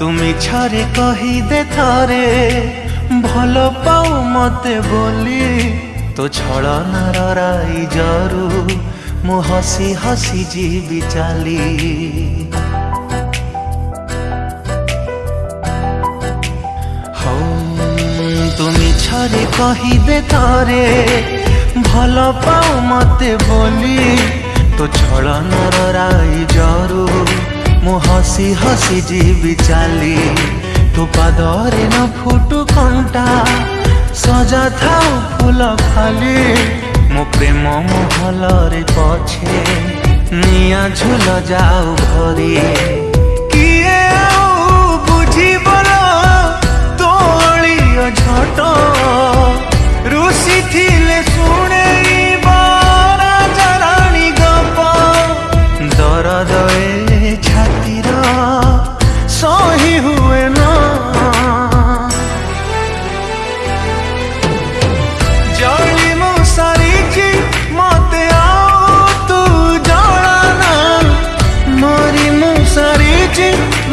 তুমি ଥରେ କହିଦେ ଥରେ ଭଲ ପାଉ ମତେ ବୋଲି ତୋ ଛଳନାର ରାଇଜରୁ ମୁଁ ହସି ହସି ଯିବି ଚାଲି ହଉ তুমি ଥରେ କହିଦେ ଥରେ ଭଲ পাও মতে বলি তো ছড়ানোর রাই ହସି ହସି ଯିବି ଚାଲି ତୋ ପାଦରେ ନ ଫୁଟୁ କଣ୍ଟା ସଜା ଥାଉ ଫୁଲ ଖାଲି ମୋ ପ୍ରେମ ମହଲରେ ପଛେ ନିଆଁ ଝୁଲ ଯାଉ ଘରେ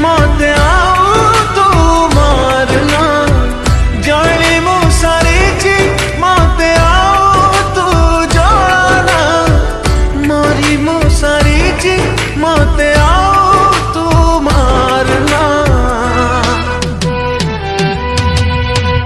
मौत आ